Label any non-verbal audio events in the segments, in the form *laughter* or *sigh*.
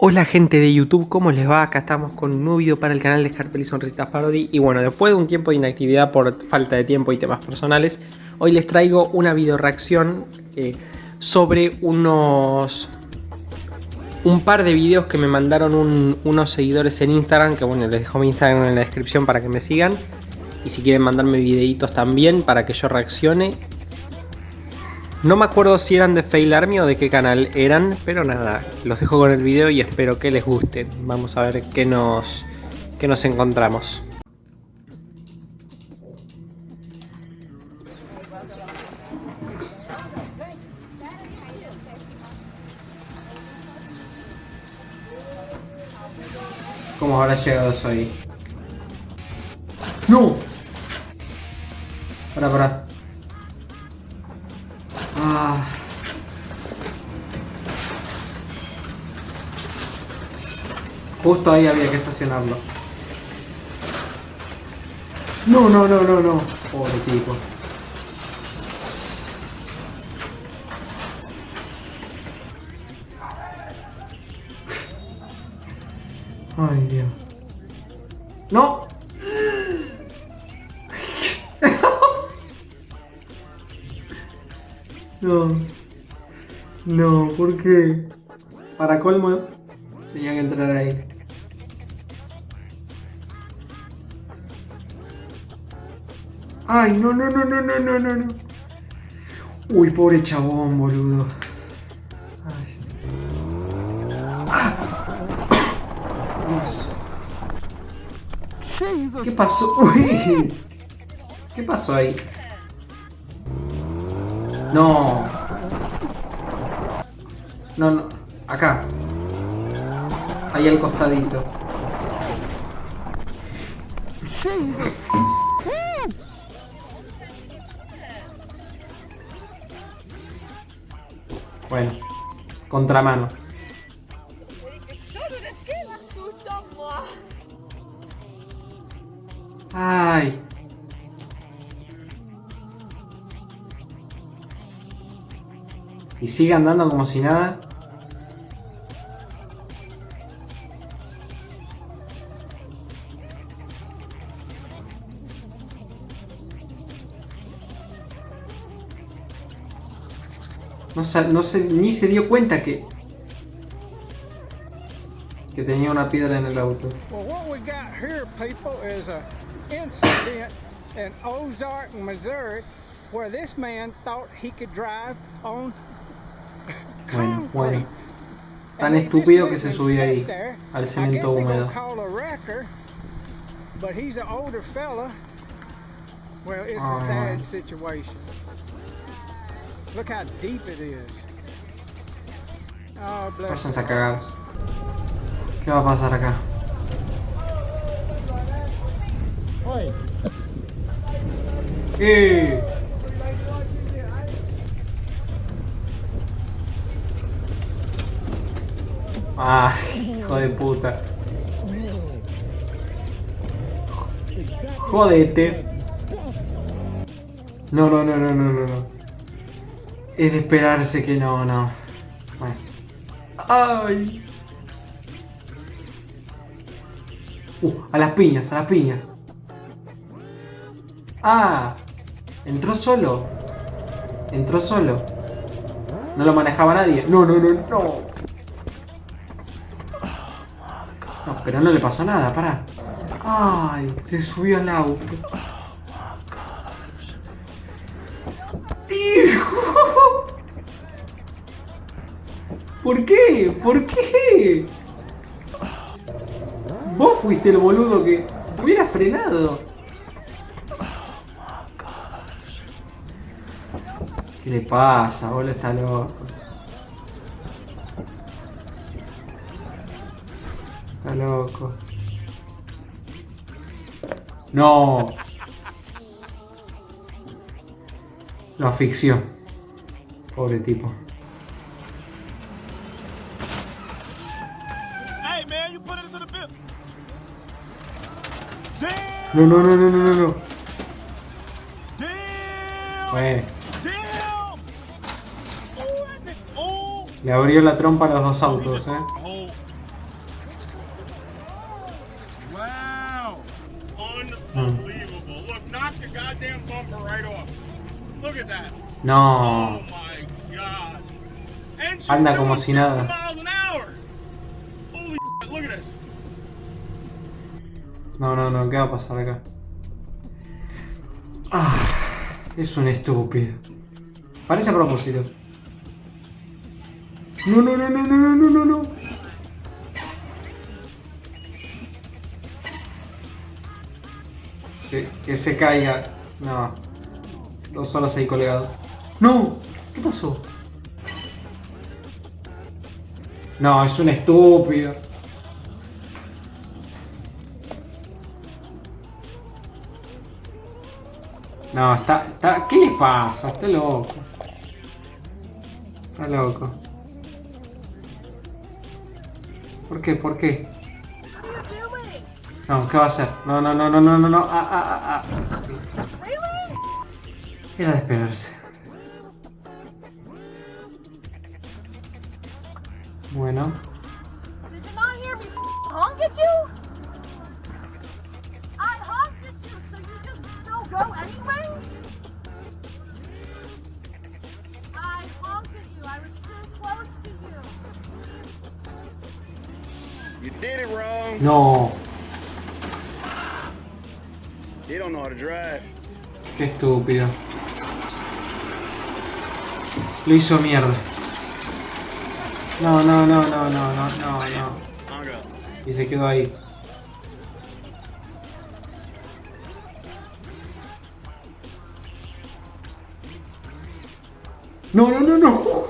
Hola gente de YouTube, ¿cómo les va? Acá estamos con un nuevo video para el canal de Scarpel y Sonrisitas Parody Y bueno, después de un tiempo de inactividad por falta de tiempo y temas personales Hoy les traigo una video reacción eh, sobre unos... Un par de videos que me mandaron unos seguidores en Instagram Que bueno, les dejo mi Instagram en la descripción para que me sigan Y si quieren mandarme videitos también para que yo reaccione no me acuerdo si eran de Fail Army o de qué canal eran, pero nada, los dejo con el video y espero que les guste. Vamos a ver qué nos, qué nos encontramos. ¿Cómo habrá llegado eso ahí? ¡No! Para, para. Justo ahí había que estacionarlo. No, no, no, no, no. Pobre tipo. Ay, Dios. ¡No! No. No, ¿por qué? Para colmo, tenía que entrar ahí. Ay, no, no, no, no, no, no, no, no. Uy, pobre chabón, boludo. Ay. ¿Qué pasó? Uy. ¿Qué pasó ahí? No. No, no. Acá. Ahí al costadito. Bueno, contramano. Ay. Y sigue andando como si nada. No, no se, ni se dio cuenta que que tenía una piedra en el auto. Well, what we got here, people, is a incident in Ozark, Missouri, where this man thought he could drive on bueno, bueno. Tan estúpido que se subió ahí, al cemento húmedo. Oh, Váyanse a cagar. ¿Qué va a pasar acá? *laughs* Ah, hijo de puta. Jodete. No, no, no, no, no, no, no. Es de esperarse que no, no. Bueno. ¡Ay! Uh, a las piñas, a las piñas. Ah, entró solo. Entró solo. No lo manejaba nadie. No, no, no, no. pero no le pasó nada, pará. Ay, se subió al auto. ¿Por qué? ¿Por qué? Vos fuiste el boludo que hubiera frenado. ¿Qué le pasa? Boludo está loco. Está loco. No. Lo asfixió. Pobre tipo. No, no, no, no, no, no. Bueno. Le abrió la trompa a los dos autos, eh. Wow. Unbelievable. Look, knock the goddamn bumper right off. Look at that. No. Oh my god. Anda como si 60 nada. No, no, no, ¿qué va a pasar acá? Ah, es un estúpido. Parece a propósito. No, no, no, no, no, no, no, no, no. Que, que se caiga. No. Dos horas ahí colgado. ¡No! ¿Qué pasó? No, es un estúpido. No, está, está. ¿Qué le pasa? Está loco. Está loco. ¿Por qué? ¿Por qué? No, ¿qué va a hacer? No, no, no, no, no, no, no. Ah, ah, ah, ah. Era de esperarse. No. You don't know how to drive. Qué estúpido. Lo hizo mierda. No, no, no, no, no, no, no, no. Y se quedó ahí. No, no, no, no.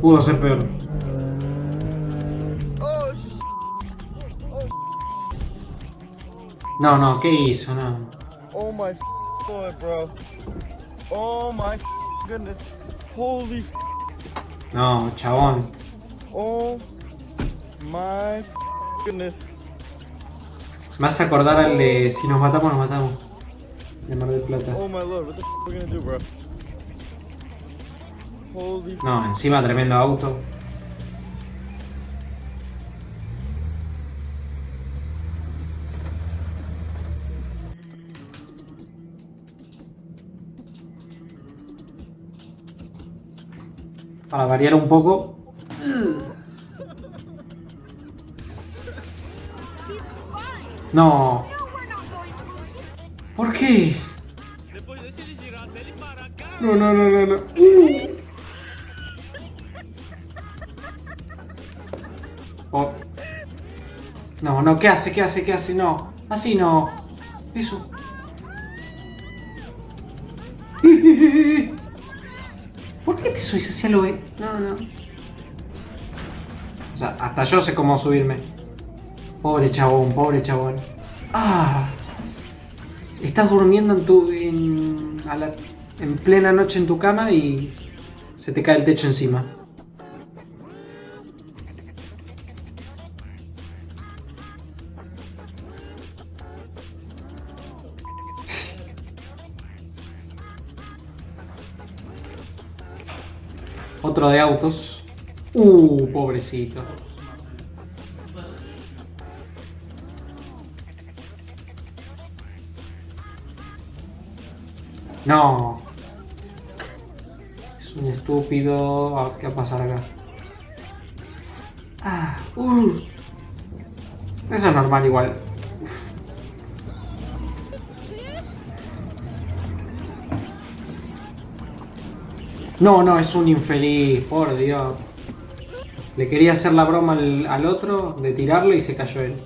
Pudo ser peor. No, no, ¿qué hizo? No. oh my god, bro. Oh my goodness. Holy No, chabón. oh my goodness. Me hace acordar al de si nos matamos, nos matamos. De Mar del Plata. Oh my lord, what the f- we gonna do, bro? Holy No, encima tremendo auto. Para variar un poco. No. ¿Por qué? No, no, no, no, no. Uh. Oh. No, no, ¿qué hace? ¿Qué hace? ¿Qué hace? No. Así no. Eso. *laughs* ¿Por qué te subís hacia lo ve? No, no. O sea, hasta yo sé cómo subirme. Pobre chabón, pobre chabón. Ah. Estás durmiendo en tu. En, a la- en plena noche en tu cama y se te cae el techo encima. De autos. Uh, pobrecito. No. Es un estúpido. Ah, ¿Qué va a pasar acá? Ah, uh. Eso es normal igual. No, no, es un infeliz, por Dios. Le quería hacer la broma al, al otro de tirarlo y se cayó él.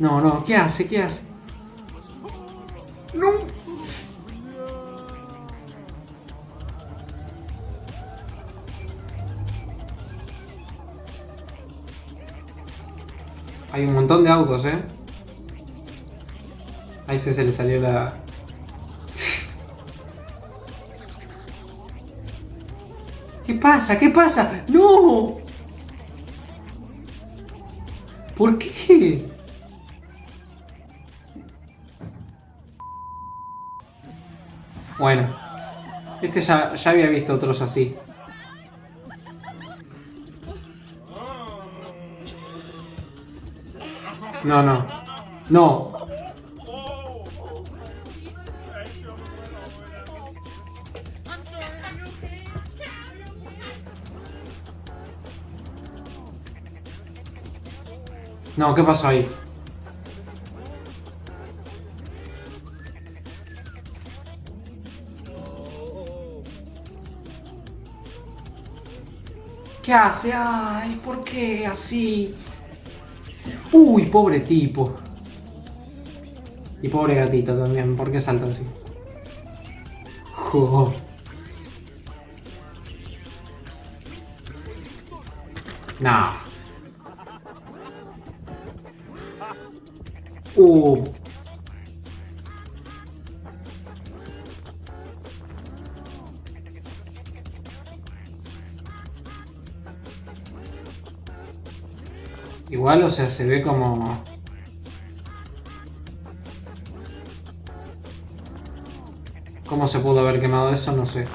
No, no, ¿qué hace? ¿Qué hace? No. Hay un montón de autos, ¿eh? Ahí se, se le salió la... pasa? ¿Qué pasa? ¡No! ¿Por qué? Bueno. Este ya, ya había visto otros así. No, no. No, No, ¿qué pasó ahí? ¿Qué hace? Ay, ¿por qué así? Uy, pobre tipo. Y pobre gatito también, ¿por qué salta así? Jo. No. Uh. Igual, o sea, se ve como... ¿Cómo se pudo haber quemado eso? No sé.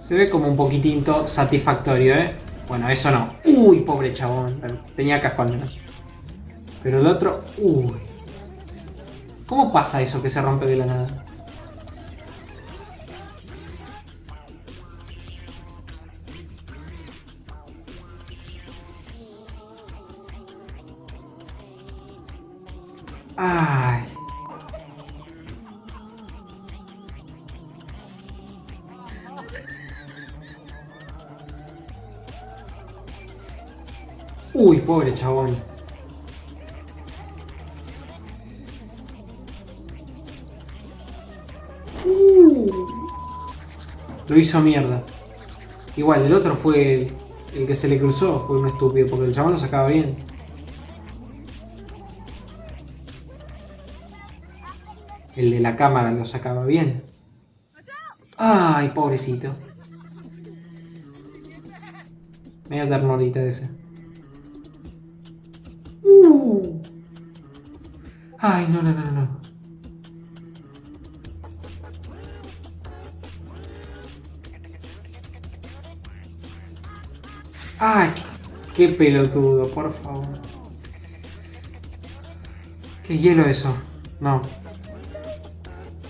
Se ve como un poquitito satisfactorio, ¿eh? Bueno, eso no. Uy, pobre chabón. Pero Tenía al menos. Pero el otro... Uy. ¿Cómo pasa eso que se rompe de la nada? Ay. Uy, pobre chabón. Uh. Lo hizo mierda. Igual, el otro fue el, que se le cruzó, fue un estúpido, porque el chabón lo sacaba bien. El de la cámara lo sacaba bien. Ay, pobrecito. Media ternurita ese. Uh. Ay, no, no, no, no. Ay, qué pelotudo, por favor. ¿Qué hielo eso? No.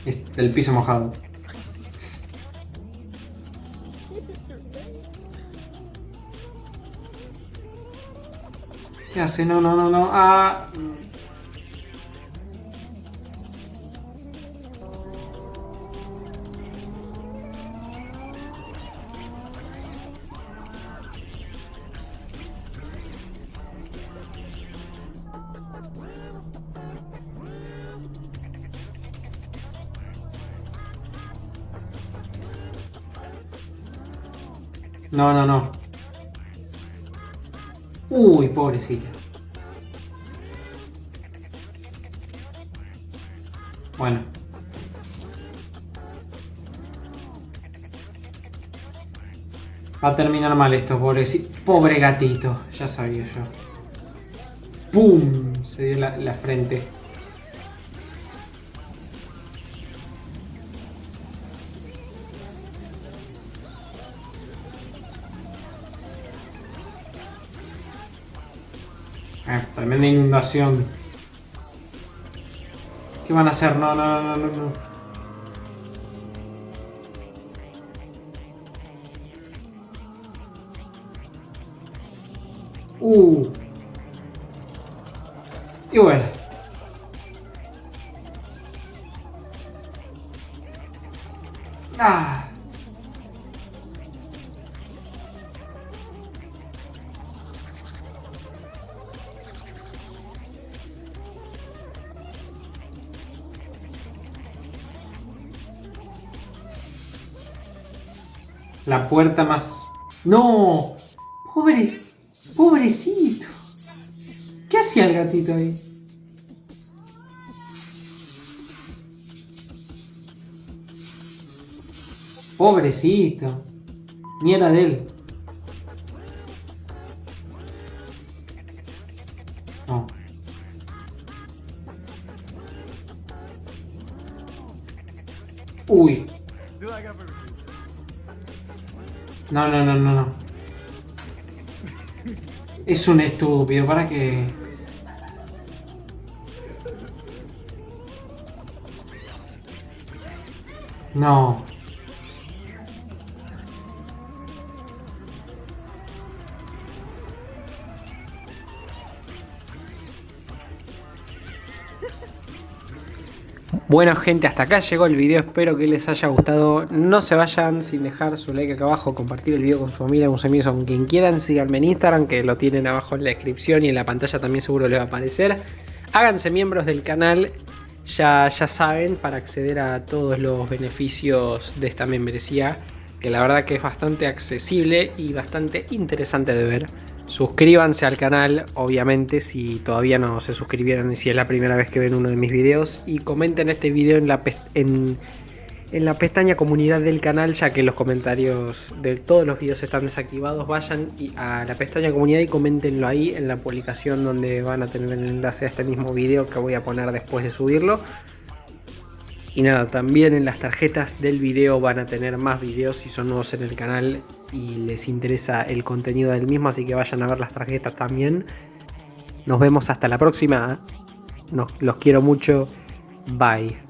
Es del piso mojado. ¿Qué hace? No, no, no, no. Ah. No, no, no. Uy, pobrecita. Bueno. Va a terminar mal esto, pobrecito. Pobre gatito. Ya sabía yo. ¡Pum! Se dio la, la frente. Tremenda inundación. ¿Qué van a hacer? No, no, no, no, no. Uh. Y bueno. Ah. La puerta más... ¡No! ¡Pobre! ¡Pobrecito! ¿Qué hacía el gatito ahí? Pobrecito. Ni era de él. No, no, no, no, no. Es un estúpido, ¿para qué? No. Bueno gente, hasta acá llegó el video, espero que les haya gustado. No se vayan sin dejar su like acá abajo, compartir el video con su familia, con sus amigos, con quien quieran. Síganme en Instagram, que lo tienen abajo en la descripción y en la pantalla también seguro les va a aparecer. Háganse miembros del canal, ya, ya saben, para acceder a todos los beneficios de esta membresía. Que la verdad que es bastante accesible y bastante interesante de ver. Suscríbanse al canal, obviamente, si todavía no se suscribieron y si es la primera vez que ven uno de mis videos. Y comenten este video en la, en, la pestaña comunidad del canal, ya que los comentarios de todos los videos están desactivados. Vayan a la pestaña comunidad y coméntenlo ahí en la publicación donde van a tener el enlace a este mismo video que voy a poner después de subirlo. Y nada, también en las tarjetas del video van a tener más videos si son nuevos en el canal y les interesa el contenido del mismo, así que vayan a ver las tarjetas también. Nos vemos hasta la próxima. los quiero mucho. Bye.